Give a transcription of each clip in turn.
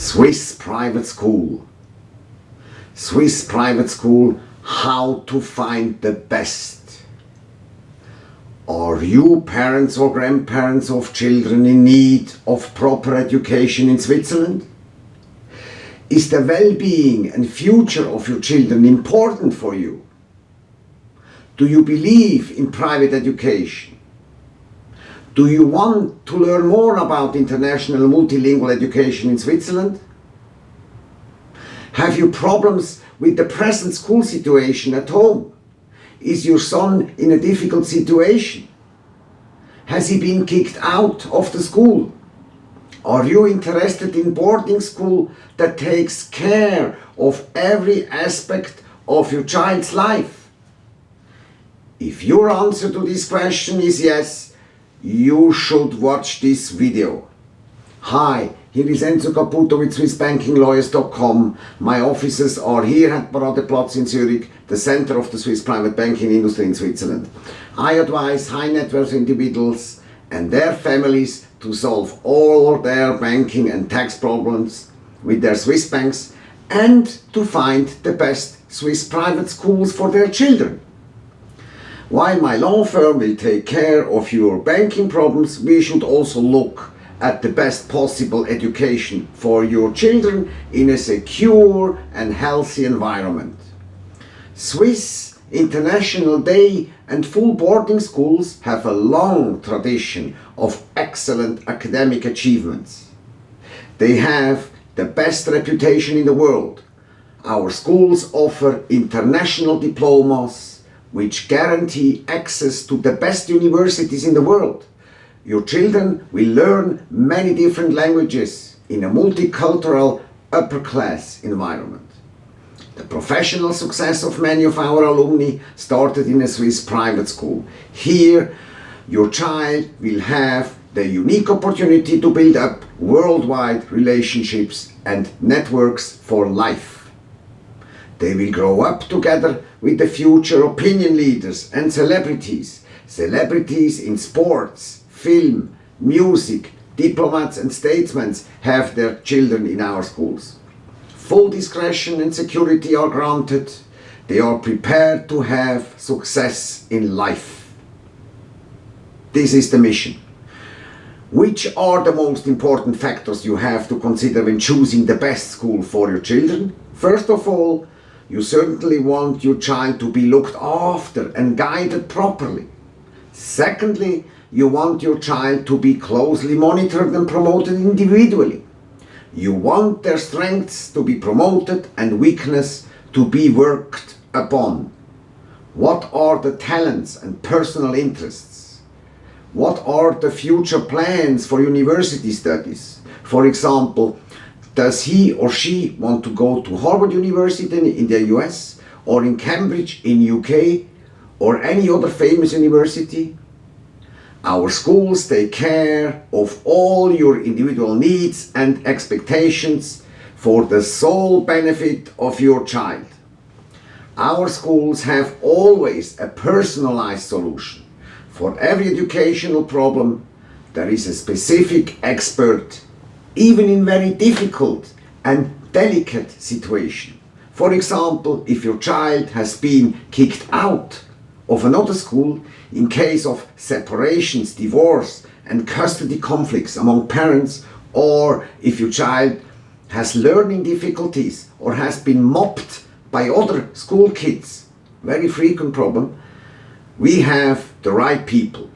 Swiss private school. Swiss private school, how to find the best. Are you parents or grandparents of children in need of proper education in Switzerland? Is the well-being and future of your children important for you? Do you believe in private education? Do you want to learn more about international multilingual education in Switzerland? Have you problems with the present school situation at home? Is your son in a difficult situation? Has he been kicked out of the school? Are you interested in boarding school that takes care of every aspect of your child's life? If your answer to this question is yes, you should watch this video. Hi, here is Enzo Caputo with SwissBankingLawyers.com. My offices are here at Paradeplatz in Zurich, the center of the Swiss private banking industry in Switzerland. I advise high net worth individuals and their families to solve all their banking and tax problems with their Swiss banks and to find the best Swiss private schools for their children. While my law firm will take care of your banking problems, we should also look at the best possible education for your children in a secure and healthy environment. Swiss International Day and full boarding schools have a long tradition of excellent academic achievements. They have the best reputation in the world. Our schools offer international diplomas, which guarantee access to the best universities in the world. Your children will learn many different languages in a multicultural upper class environment. The professional success of many of our alumni started in a Swiss private school. Here, your child will have the unique opportunity to build up worldwide relationships and networks for life. They will grow up together with the future opinion leaders and celebrities. Celebrities in sports, film, music, diplomats and statesmen have their children in our schools. Full discretion and security are granted. They are prepared to have success in life. This is the mission. Which are the most important factors you have to consider when choosing the best school for your children? First of all, you certainly want your child to be looked after and guided properly. Secondly, you want your child to be closely monitored and promoted individually. You want their strengths to be promoted and weakness to be worked upon. What are the talents and personal interests? What are the future plans for university studies? For example, does he or she want to go to Harvard University in the US or in Cambridge in UK or any other famous university? Our schools take care of all your individual needs and expectations for the sole benefit of your child. Our schools have always a personalized solution. For every educational problem, there is a specific expert even in very difficult and delicate situation. For example, if your child has been kicked out of another school in case of separations, divorce and custody conflicts among parents or if your child has learning difficulties or has been mobbed by other school kids, very frequent problem, we have the right people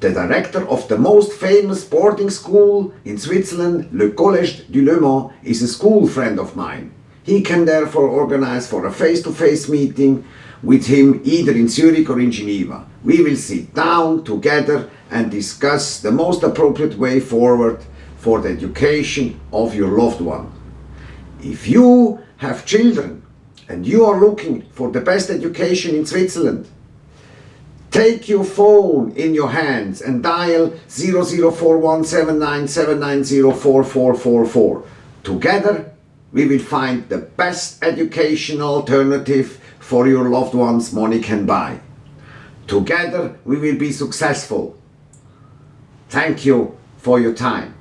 the director of the most famous boarding school in Switzerland, Le Collège du Léman, is a school friend of mine. He can therefore organize for a face-to-face -face meeting with him either in Zurich or in Geneva. We will sit down together and discuss the most appropriate way forward for the education of your loved one. If you have children and you are looking for the best education in Switzerland, Take your phone in your hands and dial 00417979044444. Together, we will find the best educational alternative for your loved ones money can buy. Together, we will be successful. Thank you for your time.